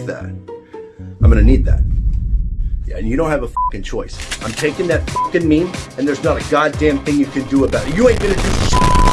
that. I'm gonna need that. Yeah, and you don't have a fucking choice. I'm taking that fucking meme, and there's not a goddamn thing you can do about it. You ain't gonna do shit.